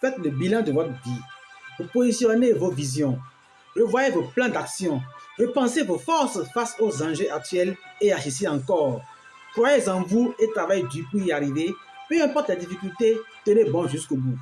faites le bilan de votre vie. Vous positionnez vos visions. Revoyez vos plans d'action. Repensez vos forces face aux enjeux actuels et agissez encore. Croyez en vous et travaillez dur pour y arriver. Peu importe la difficulté, tenez bon jusqu'au bout.